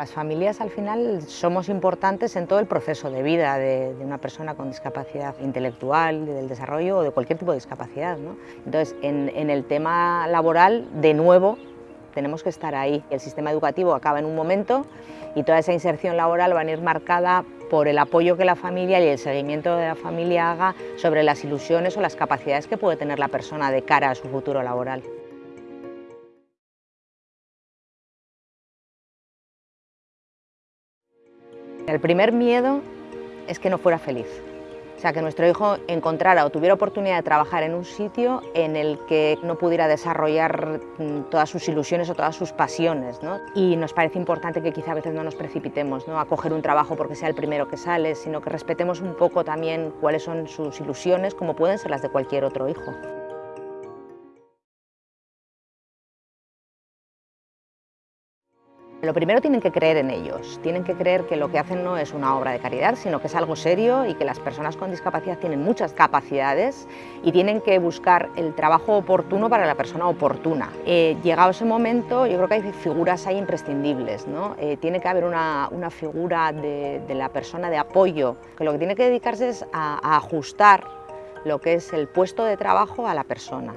Las familias al final somos importantes en todo el proceso de vida de, una persona con discapacidad intelectual, del desarrollo o de cualquier tipo de discapacidad. Entonces, en, el tema laboral, de nuevo, tenemos que estar ahí. El sistema educativo acaba en un momento y toda esa inserción laboral va a ir marcada por el apoyo que la familia y el seguimiento de la familia haga sobre las ilusiones o las capacidades que puede tener la persona de cara a su futuro laboral. El primer miedo es que no fuera feliz. O sea, que nuestro hijo encontrara o tuviera oportunidad de trabajar en un sitio en el que no pudiera desarrollar mm, todas sus ilusiones o todas sus pasiones. Y nos parece importante que quizá a veces no nos precipitemos ¿no? a coger un trabajo porque sea el primero que sale, sino que respetemos un poco también cuáles son sus ilusiones, como pueden ser las de cualquier otro hijo. Lo primero tienen que creer en ellos, tienen que creer que lo que hacen no es una obra de caridad, sino que es algo serio y que las personas con discapacidad tienen muchas capacidades y tienen que buscar el trabajo oportuno para la persona oportuna. Eh, llegado ese momento, yo creo que hay figuras ahí imprescindibles, ¿no? Eh, tiene que haber una, figura de, la persona de apoyo, que lo que tiene que dedicarse es a ajustar lo que es el puesto de trabajo a la persona.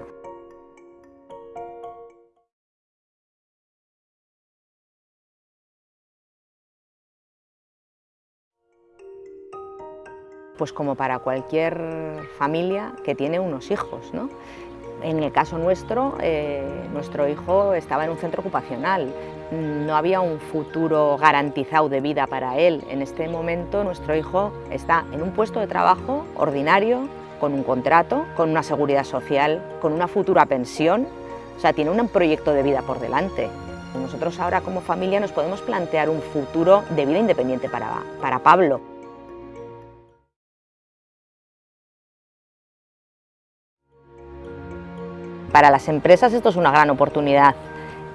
Pues como para cualquier familia que tiene unos hijos. En el caso nuestro, eh, nuestro hijo estaba en un centro ocupacional, no había un futuro garantizado de vida para él. En este momento nuestro hijo está en un puesto de trabajo ordinario, con un contrato, con una seguridad social, con una futura pensión, o sea, tiene un proyecto de vida por delante. Nosotros ahora como familia nos podemos plantear un futuro de vida independiente para, para Pablo. Para las empresas esto es una gran oportunidad.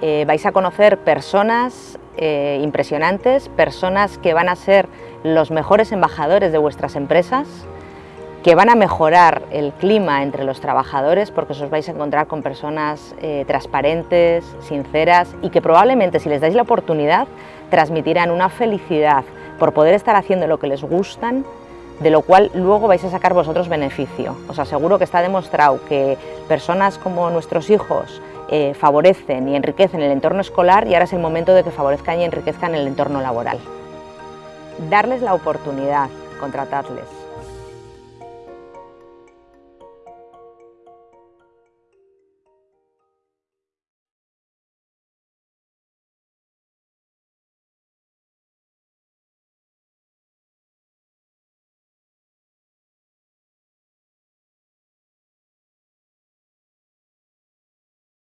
Eh, vais a conocer personas eh, impresionantes, personas que van a ser los mejores embajadores de vuestras empresas, que van a mejorar el clima entre los trabajadores porque os vais a encontrar con personas eh, transparentes, sinceras y que probablemente si les dais la oportunidad transmitirán una felicidad por poder estar haciendo lo que les gustan de lo cual luego vais a sacar vosotros beneficio. Os aseguro que está demostrado que personas como nuestros hijos eh, favorecen y enriquecen el entorno escolar y ahora es el momento de que favorezcan y enriquezcan el entorno laboral. Darles la oportunidad, contratarles.